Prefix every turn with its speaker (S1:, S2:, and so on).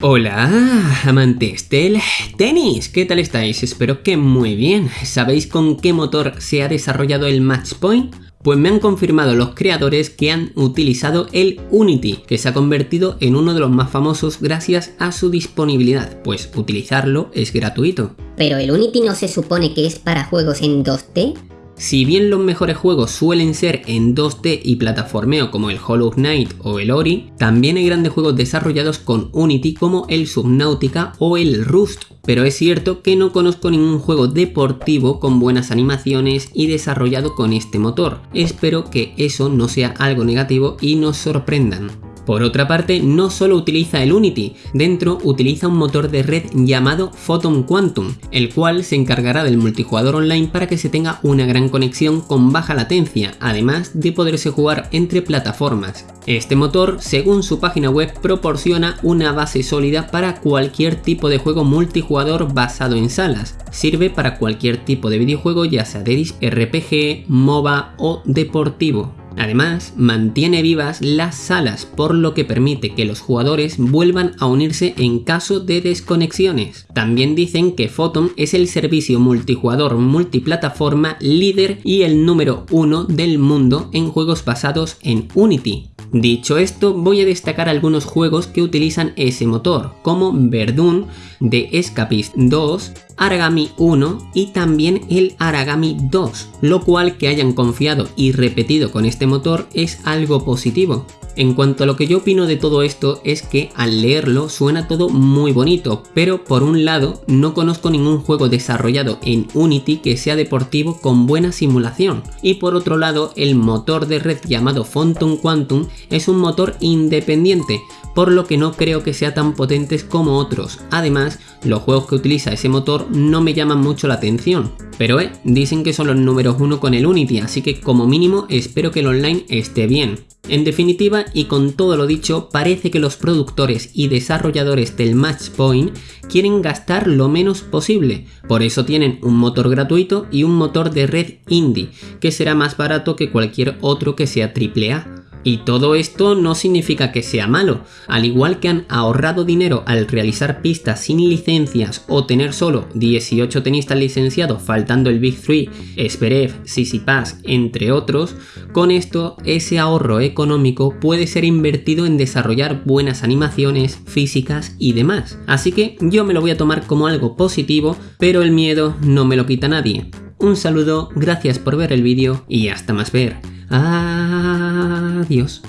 S1: Hola, amantes del tenis, ¿qué tal estáis? Espero que muy bien. ¿Sabéis con qué motor se ha desarrollado el Match Point? Pues me han confirmado los creadores que han utilizado el Unity, que se ha convertido en uno de los más famosos gracias a su disponibilidad, pues utilizarlo es gratuito.
S2: ¿Pero el Unity no se supone que es para juegos en 2D?
S1: Si bien los mejores juegos suelen ser en 2D y plataformeo como el Hollow Knight o el Ori, también hay grandes juegos desarrollados con Unity como el Subnautica o el Rust, pero es cierto que no conozco ningún juego deportivo con buenas animaciones y desarrollado con este motor. Espero que eso no sea algo negativo y nos sorprendan. Por otra parte, no solo utiliza el Unity, dentro utiliza un motor de red llamado Photon Quantum, el cual se encargará del multijugador online para que se tenga una gran conexión con baja latencia, además de poderse jugar entre plataformas. Este motor, según su página web, proporciona una base sólida para cualquier tipo de juego multijugador basado en salas. Sirve para cualquier tipo de videojuego ya sea de RPG, MOBA o deportivo. Además, mantiene vivas las salas, por lo que permite que los jugadores vuelvan a unirse en caso de desconexiones. También dicen que Photon es el servicio multijugador multiplataforma líder y el número uno del mundo en juegos basados en Unity. Dicho esto, voy a destacar algunos juegos que utilizan ese motor, como Verdun de Escapist 2, Aragami 1 y también el Aragami 2, lo cual que hayan confiado y repetido con este motor es algo positivo. En cuanto a lo que yo opino de todo esto es que al leerlo suena todo muy bonito, pero por un lado no conozco ningún juego desarrollado en Unity que sea deportivo con buena simulación, y por otro lado el motor de red llamado Phantom Quantum es un motor independiente, por lo que no creo que sea tan potentes como otros. Además, los juegos que utiliza ese motor no me llaman mucho la atención. Pero eh, dicen que son los números uno con el Unity, así que como mínimo espero que el online esté bien. En definitiva, y con todo lo dicho, parece que los productores y desarrolladores del Match Point quieren gastar lo menos posible, por eso tienen un motor gratuito y un motor de red indie, que será más barato que cualquier otro que sea AAA. Y todo esto no significa que sea malo, al igual que han ahorrado dinero al realizar pistas sin licencias o tener solo 18 tenistas licenciados faltando el Big 3, Esperev, Pass, entre otros, con esto ese ahorro económico puede ser invertido en desarrollar buenas animaciones, físicas y demás. Así que yo me lo voy a tomar como algo positivo, pero el miedo no me lo quita nadie. Un saludo, gracias por ver el vídeo y hasta más ver. Adiós.